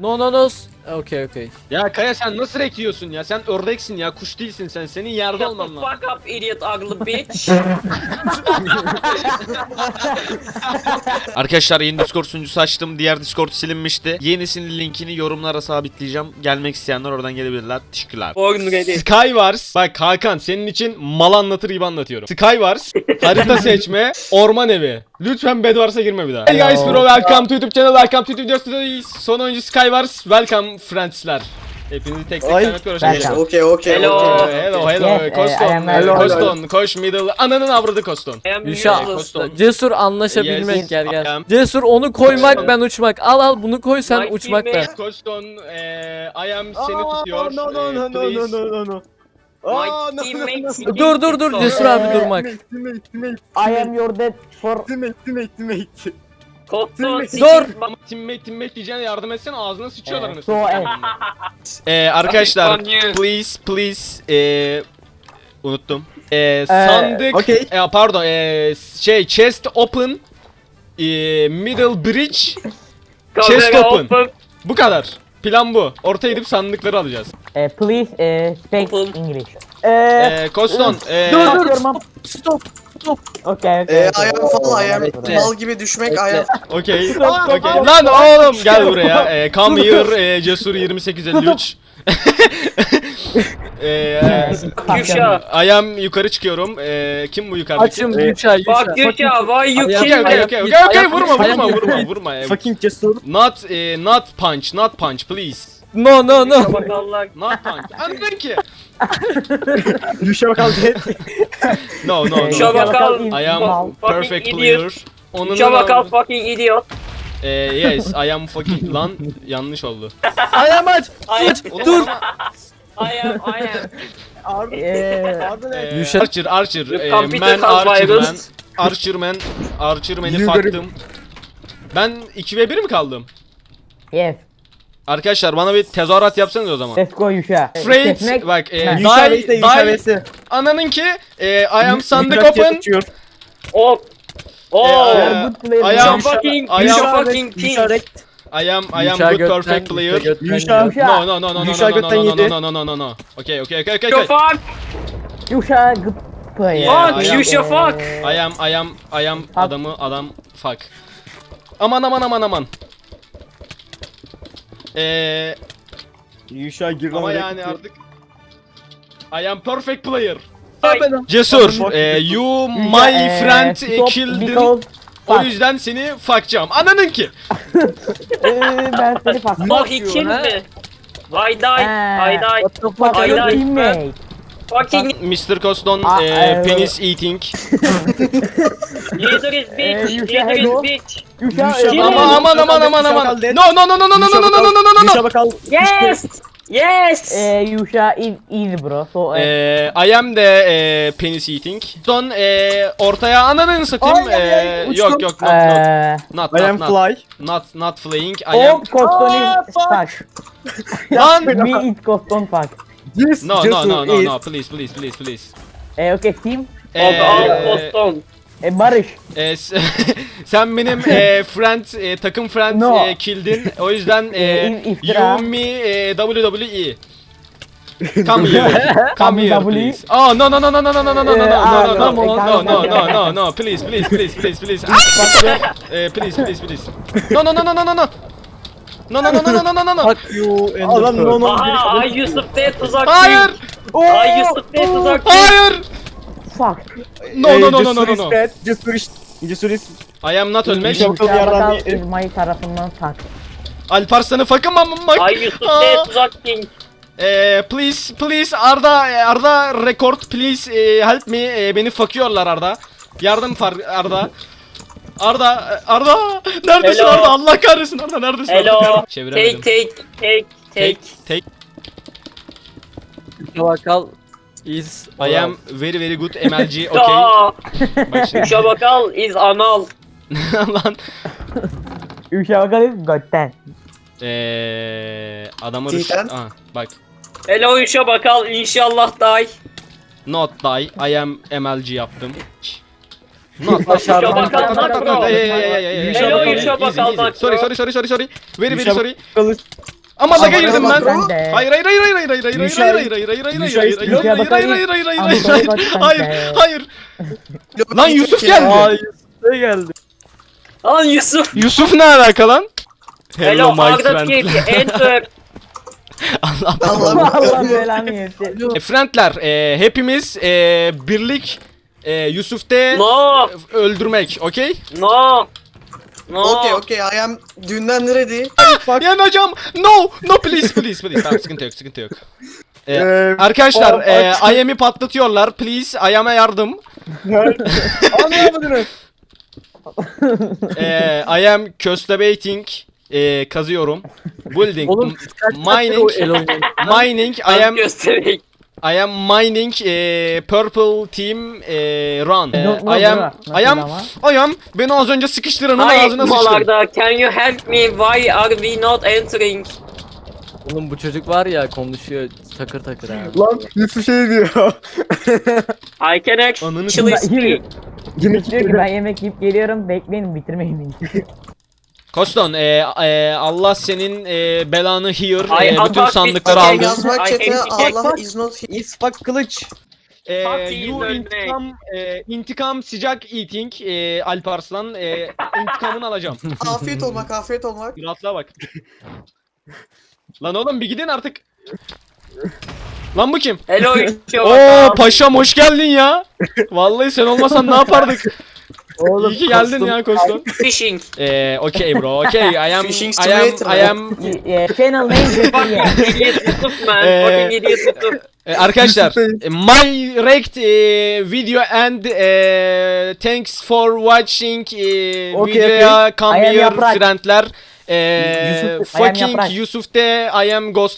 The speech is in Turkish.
No no no. Okay okay. Ya Kaya sen nasıl rek yiyorsun ya? Sen ördeksin ya, kuş değilsin sen. Senin yerde olman lazım. fuck up idiot ugly bitch. Arkadaşlar yeni Discord sunucusu açtım. Diğer Discord silinmişti. Yenisinin linkini yorumlara sabitleyeceğim. Gelmek isteyenler oradan gelebilirler. Teşekkürler. Ready. Skywars. Bak Hakan senin için mal anlatır gibi anlatıyorum. Skywars. harita seçme. Orman evi. Lütfen Bedwars'a girme bir daha. Hey guys bro welcome to YouTube channel. Welcome to YouTube videos. Son oyuncu Skywars. Welcome friendsler. Hepinizi tek tek tanıtıyoruz. Welcome. Okay, okay, Hello. Hello hello Yes, eh, Koston. Am hello, Koston. Koş middle. Ananın avradı Koston. Yuşa. Koston. Cesur anlaşabilmek Yes, gel I gel. am. Cesur onu koymak ben uçmak. Al al bunu koy sen My uçmak ben. teammate- Koston. Eee I am seni tutuyor. No, no, no, no, no, no, no, no. Aa, no, no, no. Dur dur dur Cesur abi durmak. Teammate, teammate, teammate, I am your dad for teammate, teammate, teammate. Koston Dur. Ama teammate teammate diyeceğine yardım etsene ağzına sıçıyorlar uh, anasını. so and Ee, arkadaşlar please please ee, unuttum. Ee, sandık okay. e, pardon ee, şey chest open ee, middle bridge Chest open. bu kadar. Plan bu. Ortaya gidip sandıkları alacağız. uh, please uh, speak. English. Uh, Ee, Koston ee, dur dur. Stop. Okey okey. Eee ayağım falan ayağım mal gibi düşmek ayağım. Okey. Okey. Lan oğlum gel buraya. Eee come here ee, ee, e, cesur 2853. Eee Ayağım yukarı çıkıyorum. Eee kim bu yukarıdaki? Açım Gülşah ee, Bak Gülşah why you kill me? Okey okey okey okey vurma vurma vurma vurma. Fucking cesur. Not e, not punch not punch please. No no no. Allah. Not punch. Anladın ki? Düşe bakalım. No, no, no. bakal. I am Fucking perfect player. Onun Yuşa bakal fucking idiot. Eh, yes, I am fucking lan yanlış oldu. I am aç. Am, Dur. I am, I am. Harbi. Ee, ne? Archer, Archer, computer man, Archer man. Archer man, Archer man'i faktım. Ben 2 ve 1 mi kaldım? yes. Arkadaşlar bana bir tezahürat yapsanız o zaman. Let's go Yuşa. Kesmek- bak, Ha. Yuşa die, die, vs. ananınki, eh, I am sandık open, tutuyor. Oh. I am- fucking, I am- fucking king. I am, I am good perfect player. Yuşa. No, no, no, no, no, no, no, no, no, no, no. Okay, okay, okay, okay, Yuşa. Yuşa good player. Fuck, Yuşa fuck. I am, I am, I am adamı, adam, fuck. Aman aman aman aman. Ee, Yuşa girdi ama yani artık I am perfect player. Cesur, e, you my friend e, killed. O yüzden seni fakacağım. Ananın ki. Eee, ben seni fakacağım. Mah için mi? Vay day, vay day, vay day. Fucking Mr. Coston, Ah, eee, eh, penis eating. leader is Eh, bitch, leader hello. is bitch. Eh, Aman aman aman aman aman. No no no no no no no no no no no no. Bakal. Yes! Yes! eh, Yuşa is easy bro. So eh, Eee I am de eee penis eating. Son eee ortaya ananı satayım. Ay, ay, ay, Eee, uçtum. yok yok not not eh, not I am not not fly. not not flying. I am all Coston Ah, is fuck. fuck. lan. Me is Coston fuck. Yes, No no cesur no no is- no please please please please. Eh, okay all Eee Boston. Eh, Barış. s- sen benim eee friend eee, takım friend No. eee, killdin. O yüzden Eh, eee iftira. you me eee, WWE. Come here. Come here please. Oh no no no no no no no no no no no Eh, no ah, no no, no eh, no no no no no please please please please please. Ah! Eh, please please please. No no no no no no no. No no no no no no no no. Fuck you and Adam the no no. Aha Ay Yusuf D tuzak. Hayır. Ay Yusuf D tuzak. Hayır. Fuck. No no no no no no. Just finish. Just finish. I am not ölmek. Mayı tarafından tak. Alparslan'ı fuck'ım amma. Ay Yusuf D tuzak king. Ee, please please Arda e, Arda record please e, help me e, beni fakıyorlar Arda. Yardım Arda. Arda Arda neredesin Hello. Arda Allah kahretsin Arda neredesin Hello. Arda? Take, Çeviremedim. take, take, Take take. take. Bakal is I am very very good MLG okay. Aa, Bak şimdi. İs anal. Lan. Yuşa bakal is götten. Eee adamı Cidden? Aa, bak. Hello Yuşa bakal inşallah die. Not die. I am MLG yaptım. No, no, Başardım. no, no, no, no, no, no, no, hey, hey, hey, hey, Hello, Yuşa easy, Bakal easy. Makro. Sorry, sorry, sorry, sorry, sorry. Very, very sorry. Ama laga girdim ben. Makro. Hayır, hayır, hayır, hayır, hayır, hayır, hayır, hayır, Yuşa- hayır, hayır, hayır, hayır, hayır, Yuşa hayır, istiyor. hayır, hayır, Yuşa hayır, Bakal- hayır, hayır, hayır, Ama hayır, doğru hayır, bak hayır, sen de. hayır. Lan Yusuf geldi. Aa Yusuf'a geldi. Lan Yusuf. Yusuf ne alaka lan? Hello, my Arda friend. Kip. Enter. Allah Allah Allah belanı versin. E, friendler, e, hepimiz e, birlik e, Yusuf'te No. öldürmek, okey? No. No. Okay, okay, I am dünden ready. Yani hocam, no, no please, please, please. Tamam, sıkıntı yok, sıkıntı yok. E, Eee, arkadaşlar, o- e, aç- I am'i patlatıyorlar, please, I am'a yardım. Anlamadınız. E, I am köstebating, e, kazıyorum. Building, Oğlum m- kaç mining, o el oynuyor. mining, I am, göstereyim. I am mining, e, purple team, e, run. E, Don't know I am. I am, I am, beni az önce sıkıştıranın Hi ağzına sıçtım. Malarda, can you help me? Why are we not entering? Oğlum bu çocuk var ya konuşuyor takır takır abi. Lan Yusuf şey diyor. I can Ananı actually speak. Diyor ki ben yemek yiyip geliyorum bekleyin bitirmeyin beni. Koston, e, e, Allah senin e, belanı hear, Ay, e, bütün sandıkları bir- Okay, aldı. yazmak I chat'e hate Allah is not here. İspak kılıç. E, Fatih you intikam, e, intikam sıcak eating, e, Alparslan, e, intikamını alacağım. Afiyet olmak, afiyet olmak. Rahatlığa bak. Lan oğlum bir gidin artık. Lan bu kim? Hello. Oo paşam hoş geldin ya. Vallahi sen olmasan ne yapardık? Oğlum İyi ki geldin ya Koston. Fishing. Eee okay bro okay I am Fishing I am simulator. I am y- Channel name. Fucking idiot Yusuf man. Ee, Fucking idiot Yusuf. E, arkadaşlar e, my rect e, video and e, thanks for watching e, Okay, videoya come I am here Yaprak. friendler. E, Yusuf- I am fucking Yaprak. Yusuf'te I am Ghostlam